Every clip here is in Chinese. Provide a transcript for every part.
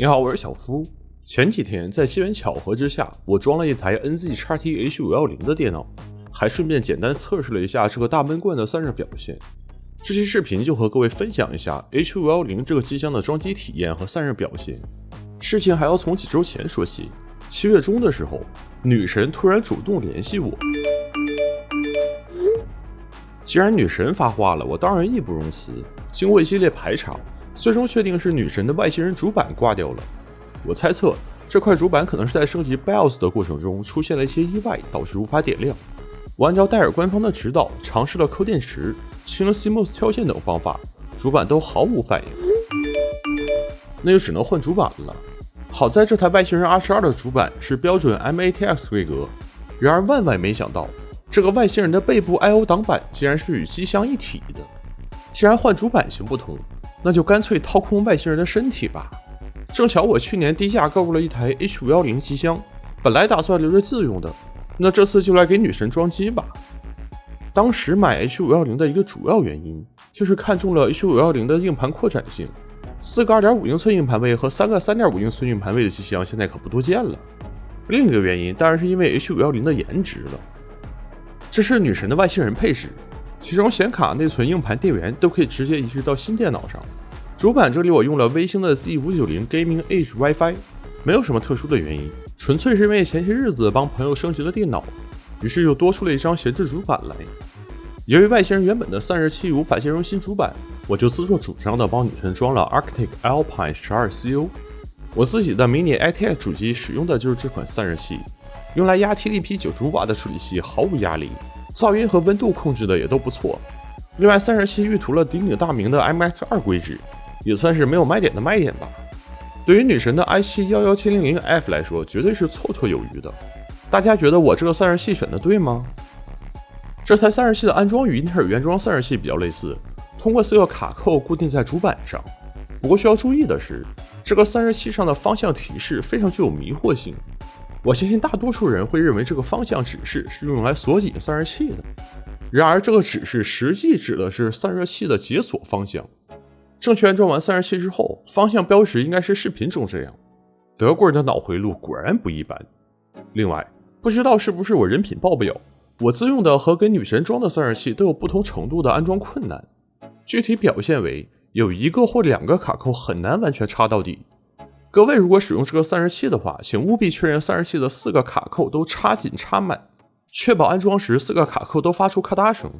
你好，我是小夫。前几天在机缘巧合之下，我装了一台 NZ XT H510 的电脑，还顺便简单测试了一下这个大闷罐的散热表现。这期视频就和各位分享一下 H510 这个机箱的装机体验和散热表现。事情还要从几周前说起，七月中的时候，女神突然主动联系我。既然女神发话了，我当然义不容辞。经过一系列排查，最终确定是女神的外星人主板挂掉了。我猜测这块主板可能是在升级 BIOS 的过程中出现了一些意外，导致无法点亮。我按照戴尔官方的指导，尝试了抠电池、清 CMOS 跳线等方法，主板都毫无反应。那就只能换主板了。好在这台外星人 R12 的主板是标准 MATX 规格，然而万万没想到，这个外星人的背部 I/O 挡板竟然是与机箱一体的。既然换主板行不通，那就干脆掏空外星人的身体吧。正巧我去年低价购入了一台 H510 机箱，本来打算留着自用的，那这次就来给女神装机吧。当时买 H510 的一个主要原因，就是看中了 H510 的硬盘扩展性。四个2.5英寸硬盘位和三个3.5英寸硬盘位的机箱现在可不多见了。另一个原因当然是因为 H510 的颜值了。这是女神的外星人配置，其中显卡、内存、硬盘、电源都可以直接移植到新电脑上。主板这里我用了微星的 Z590 Gaming Edge WiFi，没有什么特殊的原因，纯粹是因为前些日子帮朋友升级了电脑，于是又多出了一张闲置主板来。由于外星人原本的散热器无法兼容新主板，我就自作主张的帮女神装了 Arctic Alpine 12 CU。我自己的 Mini ITX 主机使用的就是这款散热器，用来压 TDP 95瓦的处理器毫无压力，噪音和温度控制的也都不错。另外，散热器预涂了鼎鼎大名的 MX2 硅脂。也算是没有卖点的卖点吧。对于女神的 i7-11700F 来说，绝对是绰绰有余的。大家觉得我这个散热器选的对吗？这台散热器的安装与英特尔原装散热器比较类似，通过四个卡扣固定在主板上。不过需要注意的是，这个散热器上的方向提示非常具有迷惑性。我相信大多数人会认为这个方向指示是用来锁紧散热器的，然而这个指示实际指的是散热器的解锁方向。正确安装完散热器之后，方向标识应该是视频中这样。德国人的脑回路果然不一般。另外，不知道是不是我人品爆表，我自用的和给女神装的散热器都有不同程度的安装困难。具体表现为有一个或两个卡扣很难完全插到底。各位如果使用这个散热器的话，请务必确认散热器的四个卡扣都插紧插满，确保安装时四个卡扣都发出咔嗒声。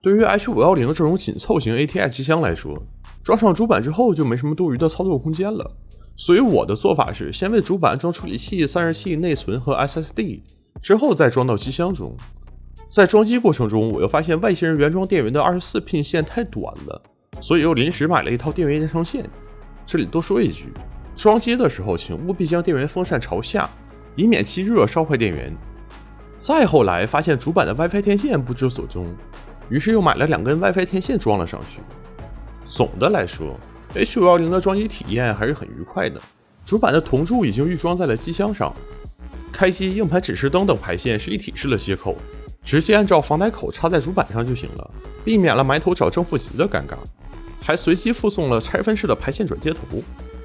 对于 H510 这种紧凑型 ATI 机箱来说，装上主板之后就没什么多余的操作空间了，所以我的做法是先为主板安装处理器、散热器、内存和 SSD，之后再装到机箱中。在装机过程中，我又发现外星人原装电源的二十四 pin 线太短了，所以又临时买了一套电源延长线。这里多说一句，装机的时候请务必将电源风扇朝下，以免气热烧坏电源。再后来发现主板的 WiFi 天线不知所踪，于是又买了两根 WiFi 天线装了上去。总的来说，H510 的装机体验还是很愉快的。主板的铜柱已经预装在了机箱上，开机、硬盘指示灯等排线是一体式的接口，直接按照防呆口插在主板上就行了，避免了埋头找正负极的尴尬。还随机附送了拆分式的排线转接头。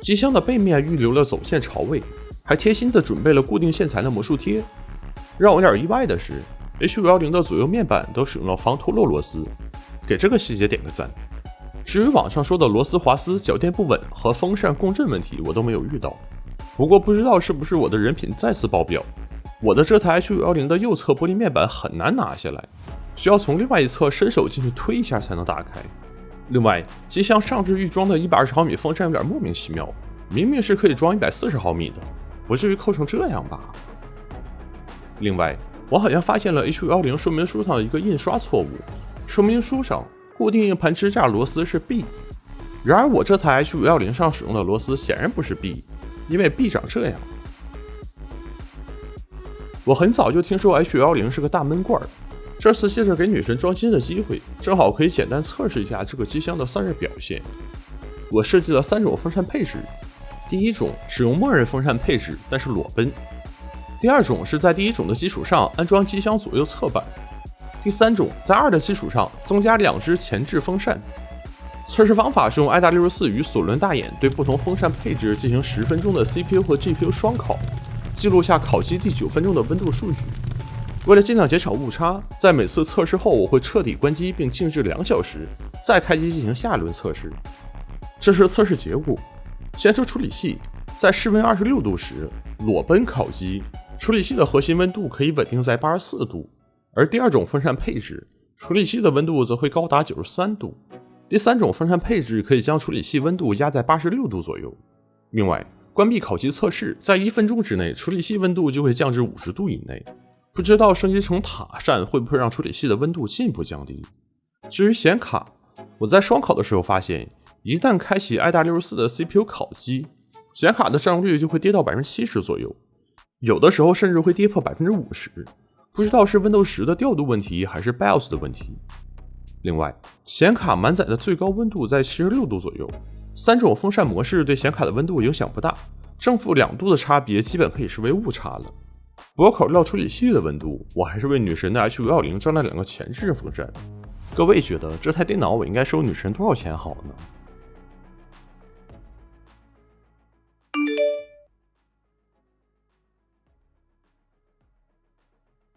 机箱的背面预留了走线槽位，还贴心的准备了固定线材的魔术贴。让我有点意外的是，H510 的左右面板都使用了防脱落螺丝，给这个细节点个赞。至于网上说的螺丝滑丝、脚垫不稳和风扇共振问题，我都没有遇到。不过不知道是不是我的人品再次爆表，我的这台 H510 的右侧玻璃面板很难拿下来，需要从另外一侧伸手进去推一下才能打开。另外，机箱上置预装的120毫米风扇有点莫名其妙，明明是可以装140毫米的，不至于扣成这样吧？另外，我好像发现了 H510 说明书上的一个印刷错误，说明书上。固定硬盘支架螺丝是 B，然而我这台 H510 上使用的螺丝显然不是 B，因为 B 长这样。我很早就听说 H510 是个大闷罐儿，这次借着给女神装机的机会，正好可以简单测试一下这个机箱的散热表现。我设计了三种风扇配置，第一种使用默认风扇配置，但是裸奔；第二种是在第一种的基础上安装机箱左右侧板。第三种，在二的基础上增加两只前置风扇。测试方法是用 i.W.4 与索伦大眼对不同风扇配置进行十分钟的 CPU 和 GPU 双烤，记录下烤机第九分钟的温度数据。为了尽量减少误差，在每次测试后我会彻底关机并静置两小时，再开机进行下一轮测试。这是测试结果。先说处理器，在室温二十六度时，裸奔烤机处理器的核心温度可以稳定在八十四度，而第二种风扇配置，处理器的温度则会高达九十三度。第三种风扇配置可以将处理器温度压在八十六度左右。另外，关闭烤机测试，在一分钟之内，处理器温度就会降至五十度以内。不知道升级成塔扇会不会让处理器的温度进一步降低？至于显卡，我在双烤的时候发现，一旦开启 i.W. 的 CPU 烤机，显卡的占用率就会跌到百分之七十左右，有的时候甚至会跌破百分之五十。不知道是 Windows 十的调度问题，还是 BIOS 的问题。另外，显卡满载的最高温度在七十六度左右，三种风扇模式对显卡的温度影响不大，正负两度的差别基本可以视为误差了。不过考虑到处理器的温度，我还是为女神的 H 五幺零装了两个前置风扇。各位觉得这台电脑我应该收女神多少钱好呢？